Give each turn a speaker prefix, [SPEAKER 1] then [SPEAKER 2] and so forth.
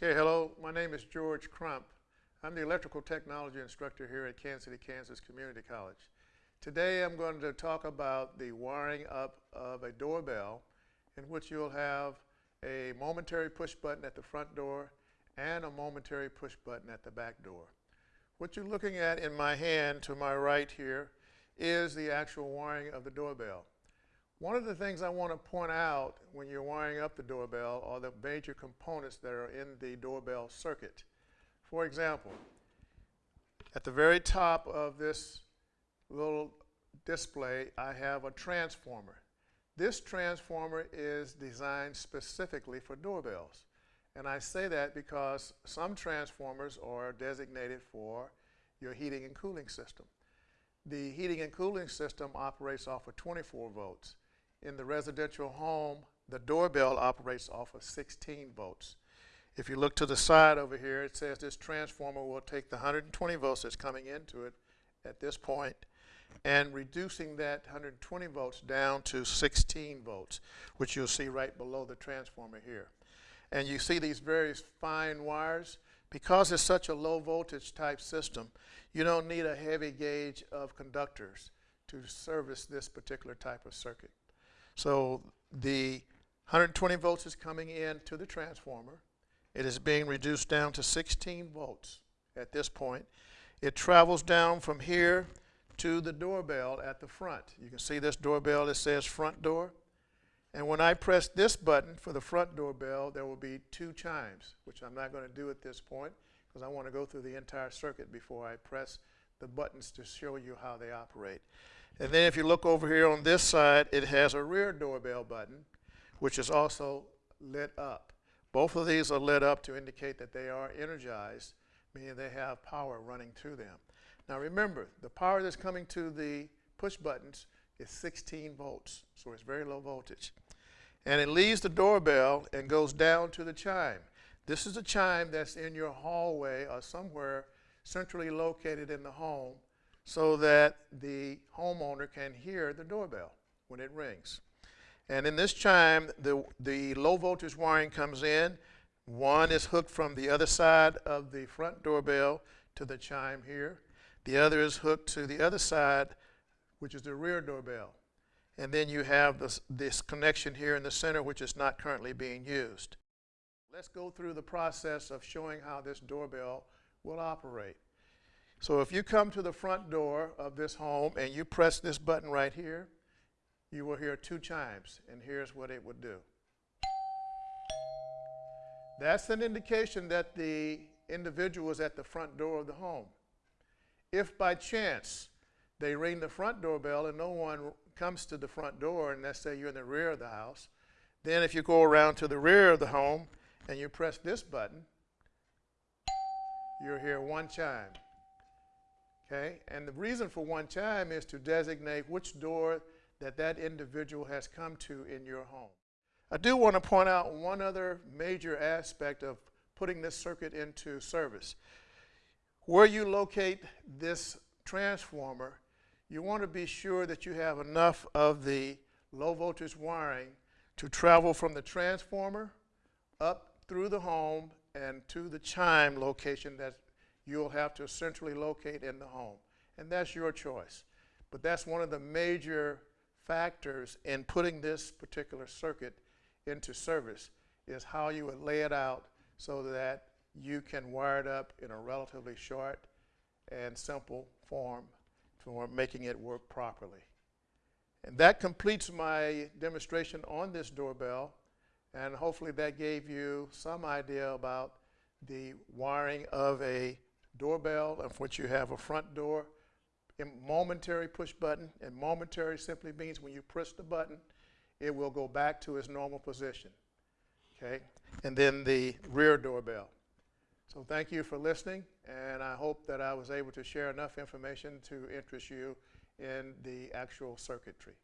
[SPEAKER 1] Okay, hello. My name is George Crump. I'm the electrical technology instructor here at Kansas City, Kansas Community College. Today I'm going to talk about the wiring up of a doorbell in which you'll have a momentary push button at the front door and a momentary push button at the back door. What you're looking at in my hand to my right here is the actual wiring of the doorbell. One of the things I want to point out when you're wiring up the doorbell are the major components that are in the doorbell circuit. For example, at the very top of this little display, I have a transformer. This transformer is designed specifically for doorbells. And I say that because some transformers are designated for your heating and cooling system. The heating and cooling system operates off of 24 volts. In the residential home, the doorbell operates off of 16 volts. If you look to the side over here, it says this transformer will take the 120 volts that's coming into it at this point and reducing that 120 volts down to 16 volts, which you'll see right below the transformer here. And you see these very fine wires. Because it's such a low voltage type system, you don't need a heavy gauge of conductors to service this particular type of circuit. So the 120 volts is coming in to the transformer. It is being reduced down to 16 volts at this point. It travels down from here to the doorbell at the front. You can see this doorbell that says front door. And when I press this button for the front doorbell, there will be two chimes, which I'm not going to do at this point because I want to go through the entire circuit before I press the buttons to show you how they operate. And then if you look over here on this side, it has a rear doorbell button, which is also lit up. Both of these are lit up to indicate that they are energized, meaning they have power running through them. Now remember, the power that's coming to the push buttons is 16 volts, so it's very low voltage. And it leaves the doorbell and goes down to the chime. This is a chime that's in your hallway or somewhere centrally located in the home so that the homeowner can hear the doorbell when it rings. And in this chime, the, the low voltage wiring comes in. One is hooked from the other side of the front doorbell to the chime here. The other is hooked to the other side, which is the rear doorbell. And then you have this, this connection here in the center, which is not currently being used. Let's go through the process of showing how this doorbell will operate. So if you come to the front door of this home and you press this button right here, you will hear two chimes, and here's what it would do. That's an indication that the individual is at the front door of the home. If by chance they ring the front doorbell and no one comes to the front door, and let's say you're in the rear of the house, then if you go around to the rear of the home and you press this button, you'll hear one chime. Okay? And the reason for one chime is to designate which door that that individual has come to in your home. I do want to point out one other major aspect of putting this circuit into service. Where you locate this transformer, you want to be sure that you have enough of the low voltage wiring to travel from the transformer up through the home and to the chime location that you'll have to centrally locate in the home. And that's your choice. But that's one of the major factors in putting this particular circuit into service is how you would lay it out so that you can wire it up in a relatively short and simple form for making it work properly. And that completes my demonstration on this doorbell and hopefully that gave you some idea about the wiring of a doorbell of which you have a front door. Momentary push button and momentary simply means when you push the button it will go back to its normal position okay? And then the rear doorbell. So thank you for listening and I hope that I was able to share enough information to interest you in the actual circuitry